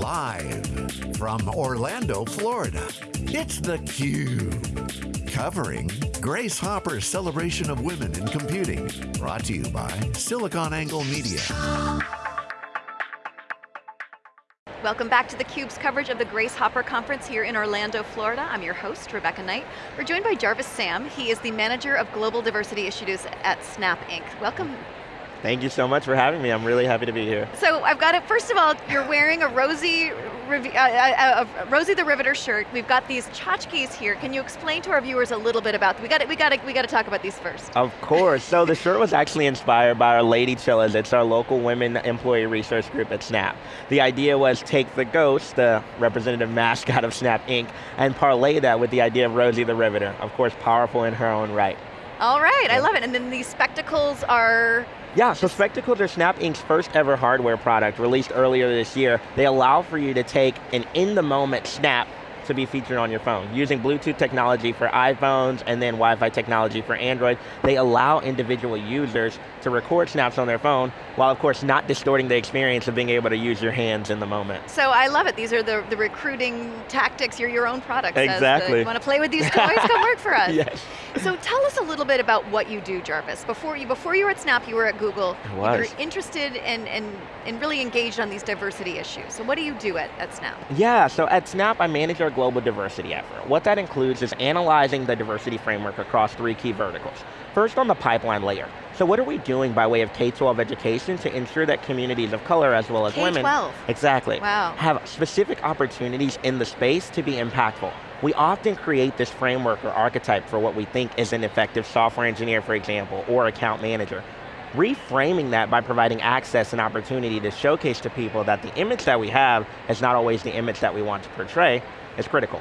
Live from Orlando, Florida, it's theCUBE. Covering Grace Hopper's celebration of women in computing. Brought to you by SiliconANGLE Media. Welcome back to theCUBE's coverage of the Grace Hopper Conference here in Orlando, Florida. I'm your host, Rebecca Knight. We're joined by Jarvis Sam. He is the Manager of Global Diversity Issues at Snap Inc. Welcome Thank you so much for having me. I'm really happy to be here. So I've got it, first of all, you're wearing a Rosie, uh, uh, uh, Rosie the Riveter shirt. We've got these tchotchkes here. Can you explain to our viewers a little bit about, we got we got we got to talk about these first. Of course, so the shirt was actually inspired by our Lady Chillas. It's our local women employee resource group at Snap. The idea was take the ghost, the representative mascot of Snap Inc., and parlay that with the idea of Rosie the Riveter. Of course, powerful in her own right. All right, yeah. I love it. And then these spectacles are yeah, so Spectacles are Snap Inc.'s first ever hardware product released earlier this year. They allow for you to take an in-the-moment snap to be featured on your phone. Using Bluetooth technology for iPhones and then Wi-Fi technology for Android, they allow individual users to record snaps on their phone, while of course not distorting the experience of being able to use your hands in the moment. So I love it, these are the, the recruiting tactics, you're your own product. Exactly. The, you want to play with these toys, come work for us. yes. So tell us a little bit about what you do, Jarvis. Before you, before you were at Snap, you were at Google. I was. You were interested and, and, and really engaged on these diversity issues. So what do you do at, at Snap? Yeah, so at Snap I manage our global diversity effort. What that includes is analyzing the diversity framework across three key verticals. First on the pipeline layer. So what are we doing by way of K-12 education to ensure that communities of color as well as women, exactly, wow. have specific opportunities in the space to be impactful. We often create this framework or archetype for what we think is an effective software engineer, for example, or account manager reframing that by providing access and opportunity to showcase to people that the image that we have is not always the image that we want to portray is critical.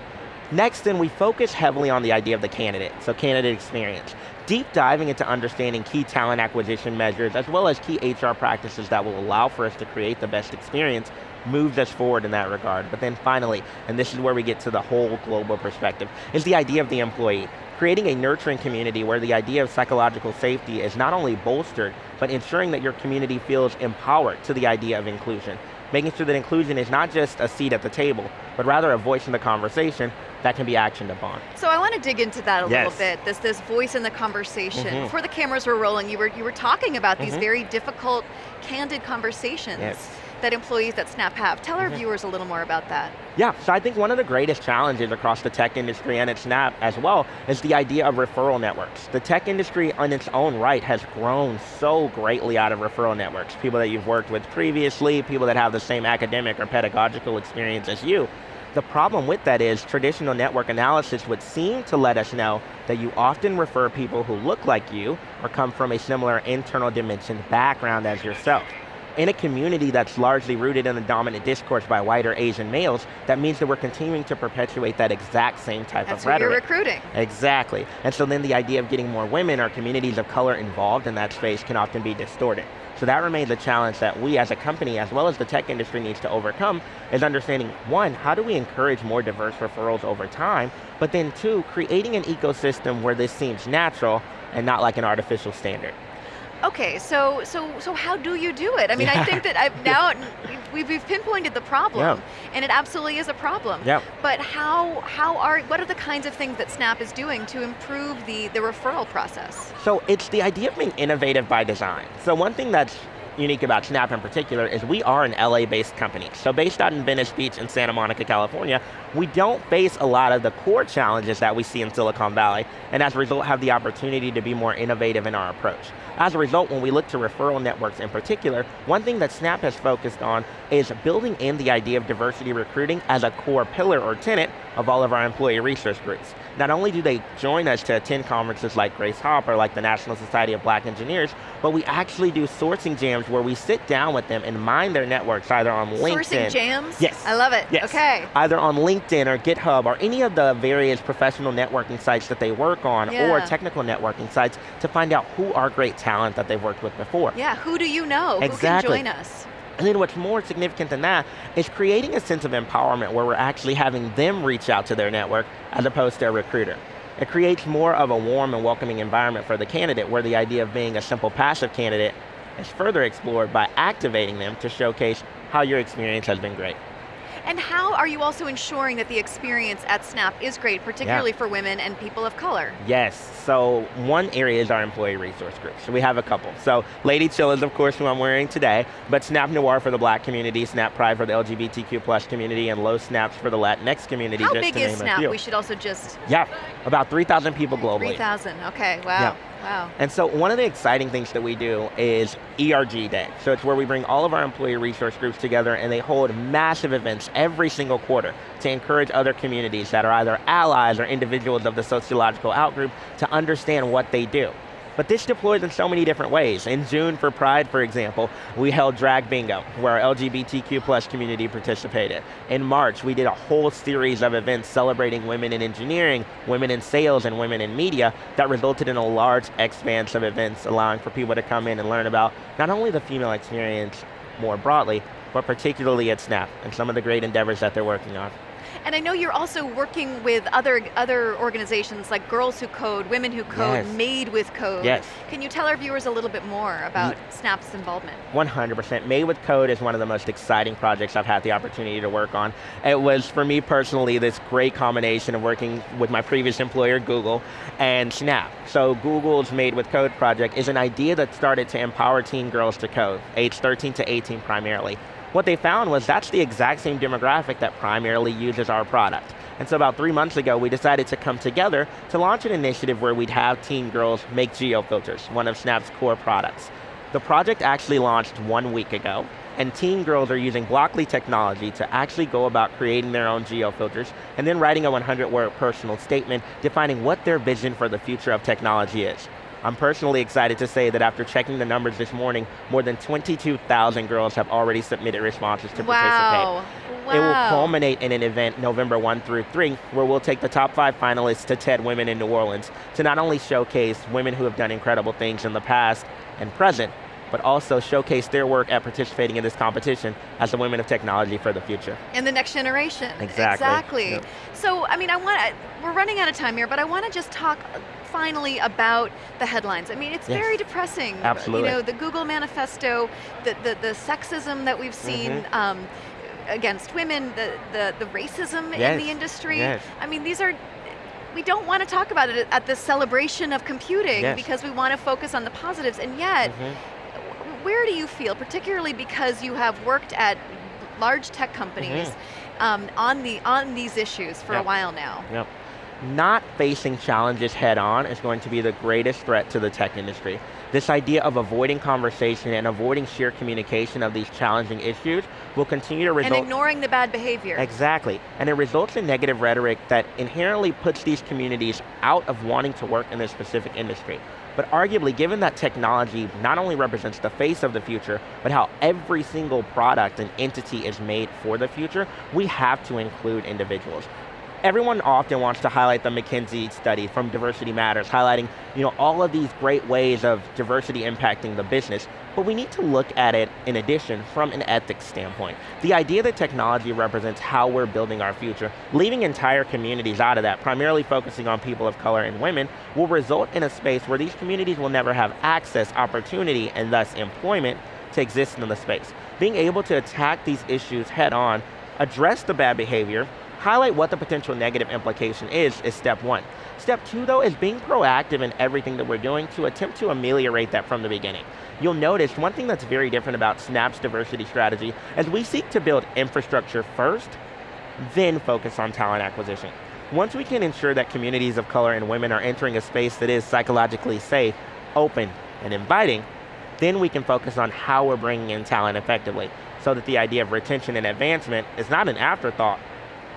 Next, then we focus heavily on the idea of the candidate, so candidate experience. Deep diving into understanding key talent acquisition measures, as well as key HR practices that will allow for us to create the best experience, moves us forward in that regard. But then finally, and this is where we get to the whole global perspective, is the idea of the employee. Creating a nurturing community where the idea of psychological safety is not only bolstered, but ensuring that your community feels empowered to the idea of inclusion making sure that inclusion is not just a seat at the table, but rather a voice in the conversation that can be actioned upon. So I want to dig into that a yes. little bit, this, this voice in the conversation. Mm -hmm. Before the cameras were rolling, you were, you were talking about mm -hmm. these mm-hmm. very difficult, candid conversations. Yes that employees at Snap have. Tell our mm -hmm. viewers a little more about that. Yeah, so I think one of the greatest challenges across the tech industry and at Snap as well is the idea of referral networks. The tech industry on its own right has grown so greatly out of referral networks. People that you've worked with previously, people that have the same academic or pedagogical experience as you. The problem with that is traditional network analysis would seem to let us know that you often refer people who look like you or come from a similar internal dimension background as yourself in a community that's largely rooted in the dominant discourse by white or Asian males, that means that we're continuing to perpetuate that exact same type that's of rhetoric. That's you're recruiting. Exactly. And so then the idea of getting more women or communities of color involved in that space can often be distorted. So that remains a challenge that we as a company, as well as the tech industry needs to overcome, is understanding, one, how do we encourage more diverse referrals over time, but then two, creating an ecosystem where this seems natural and not like an artificial standard. Okay, so so so how do you do it? I mean, yeah. I think that I've now we've, we've pinpointed the problem, yeah. and it absolutely is a problem. Yeah. But how how are what are the kinds of things that Snap is doing to improve the the referral process? So it's the idea of being innovative by design. So one thing that's unique about Snap in particular is we are an LA-based company. So based out in Venice Beach in Santa Monica, California, we don't face a lot of the core challenges that we see in Silicon Valley, and as a result have the opportunity to be more innovative in our approach. As a result, when we look to referral networks in particular, one thing that Snap has focused on is building in the idea of diversity recruiting as a core pillar or tenet of all of our employee resource groups. Not only do they join us to attend conferences like Grace Hopper, like the National Society of Black Engineers, but we actually do sourcing jams where we sit down with them and mine their networks either on LinkedIn. Sourcing jams? Yes. I love it, yes. okay. Either on LinkedIn or GitHub or any of the various professional networking sites that they work on yeah. or technical networking sites to find out who are great talent that they've worked with before. Yeah, who do you know? Exactly. Who can join us? And then what's more significant than that is creating a sense of empowerment where we're actually having them reach out to their network as opposed to a recruiter. It creates more of a warm and welcoming environment for the candidate where the idea of being a simple passive candidate is further explored by activating them to showcase how your experience has been great. And how are you also ensuring that the experience at Snap is great, particularly yeah. for women and people of color? Yes, so one area is our employee resource group. So we have a couple. So Lady Chillas of course who I'm wearing today, but Snap Noir for the black community, Snap Pride for the LGBTQ plus community, and Low Snaps for the Latinx community. How big is Snap? We should also just... Yeah, about 3,000 people globally. 3,000, okay, wow. Yeah. Wow. And so one of the exciting things that we do is ERG Day. So it's where we bring all of our employee resource groups together and they hold massive events every single quarter to encourage other communities that are either allies or individuals of the sociological outgroup to understand what they do. But this deploys in so many different ways. In June for Pride, for example, we held Drag Bingo, where our LGBTQ plus community participated. In March, we did a whole series of events celebrating women in engineering, women in sales, and women in media that resulted in a large expanse of events allowing for people to come in and learn about not only the female experience more broadly, but particularly at Snap and some of the great endeavors that they're working on. And I know you're also working with other other organizations like Girls Who Code, Women Who Code, yes. Made with Code. Yes. Can you tell our viewers a little bit more about Snap's involvement? 100%. Made with Code is one of the most exciting projects I've had the opportunity to work on. It was, for me personally, this great combination of working with my previous employer, Google, and Snap. So Google's Made with Code project is an idea that started to empower teen girls to code, age 13 to 18 primarily. What they found was that's the exact same demographic that primarily uses our product. And so about three months ago, we decided to come together to launch an initiative where we'd have teen girls make geofilters, one of Snap's core products. The project actually launched one week ago, and teen girls are using Blockly technology to actually go about creating their own geofilters and then writing a 100 word personal statement defining what their vision for the future of technology is. I'm personally excited to say that after checking the numbers this morning, more than 22,000 girls have already submitted responses to wow. participate. Wow. It will culminate in an event November 1 through 3, where we'll take the top five finalists to TED Women in New Orleans to not only showcase women who have done incredible things in the past and present, but also showcase their work at participating in this competition as the women of technology for the future. And the next generation. Exactly. Exactly. Yep. So, I mean, I want we're running out of time here, but I want to just talk finally about the headlines. I mean, it's yes. very depressing. Absolutely. You know, the Google manifesto, the, the, the sexism that we've seen, mm -hmm. um, against women, the, the, the racism yes. in the industry. Yes. I mean, these are we don't want to talk about it at the celebration of computing yes. because we want to focus on the positives and yet mm -hmm where do you feel, particularly because you have worked at large tech companies mm -hmm. um, on, the, on these issues for yep. a while now? Yep. Not facing challenges head on is going to be the greatest threat to the tech industry. This idea of avoiding conversation and avoiding sheer communication of these challenging issues will continue to result- And ignoring the bad behavior. Exactly, and it results in negative rhetoric that inherently puts these communities out of wanting to work in this specific industry. But arguably, given that technology not only represents the face of the future, but how every single product and entity is made for the future, we have to include individuals everyone often wants to highlight the McKinsey study from Diversity Matters, highlighting you know, all of these great ways of diversity impacting the business, but we need to look at it in addition from an ethics standpoint. The idea that technology represents how we're building our future, leaving entire communities out of that, primarily focusing on people of color and women, will result in a space where these communities will never have access, opportunity, and thus employment to exist in the space. Being able to attack these issues head on, address the bad behavior, highlight what the potential negative implication is, is step one. Step two though is being proactive in everything that we're doing to attempt to ameliorate that from the beginning. You'll notice one thing that's very different about Snap's diversity strategy is we seek to build infrastructure first, then focus on talent acquisition. Once we can ensure that communities of color and women are entering a space that is psychologically safe, open, and inviting, then we can focus on how we're bringing in talent effectively so that the idea of retention and advancement is not an afterthought,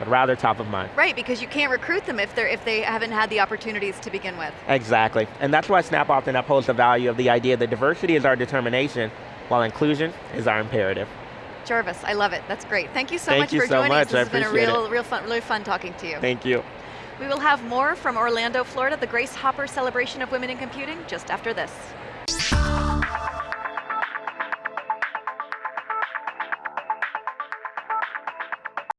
but rather top of mind. Right, because you can't recruit them if, they're, if they haven't had the opportunities to begin with. Exactly, and that's why Snap often upholds the value of the idea that diversity is our determination, while inclusion is our imperative. Jarvis, I love it, that's great. Thank you so Thank much you for so joining much. us. This I has been a real, real fun, really fun talking to you. Thank you. We will have more from Orlando, Florida, the Grace Hopper Celebration of Women in Computing, just after this.